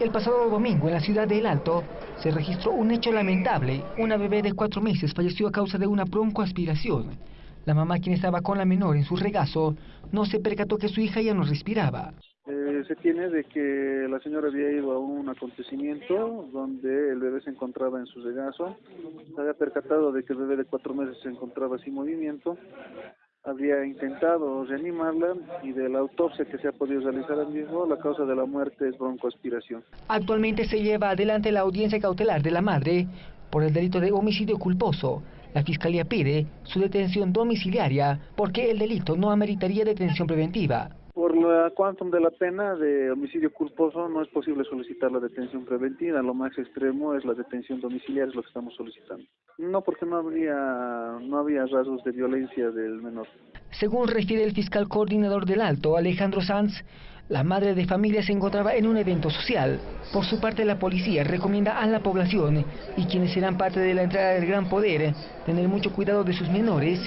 El pasado domingo en la ciudad de El Alto se registró un hecho lamentable. Una bebé de cuatro meses falleció a causa de una broncoaspiración. La mamá, quien estaba con la menor en su regazo, no se percató que su hija ya no respiraba. Eh, se tiene de que la señora había ido a un acontecimiento donde el bebé se encontraba en su regazo. Se había percatado de que el bebé de cuatro meses se encontraba sin movimiento habría intentado reanimarla y de la autopsia que se ha podido realizar al mismo, la causa de la muerte es broncoaspiración. Actualmente se lleva adelante la audiencia cautelar de la madre por el delito de homicidio culposo. La Fiscalía pide su detención domiciliaria porque el delito no ameritaría detención preventiva. Por la quantum de la pena de homicidio culposo no es posible solicitar la detención preventiva, lo más extremo es la detención domiciliaria, es lo que estamos solicitando. No, porque no habría, no había rasgos de violencia del menor. Según refiere el fiscal coordinador del Alto, Alejandro Sanz, la madre de familia se encontraba en un evento social. Por su parte, la policía recomienda a la población y quienes serán parte de la entrada del gran poder tener mucho cuidado de sus menores,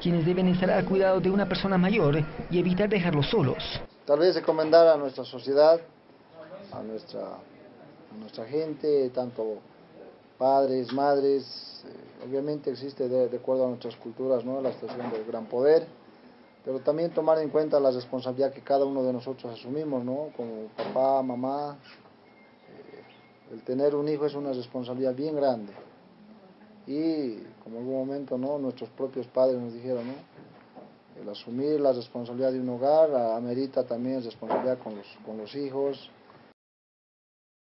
quienes deben estar al cuidado de una persona mayor y evitar dejarlos solos. Tal vez recomendar a nuestra sociedad, a nuestra, gente, tanto padres, madres, eh, obviamente existe de, acuerdo a nuestras culturas ¿no? la estación del gran poder, pero también tomar en cuenta la responsabilidad que cada uno de nosotros asumimos, ¿no? Como papá, mamá, eh, el tener un hijo es una responsabilidad bien grande. Y como en algún momento, ¿no? Nuestros propios padres nos dijeron, ¿no? El asumir la responsabilidad de un hogar amerita también responsabilidad con los, con los hijos,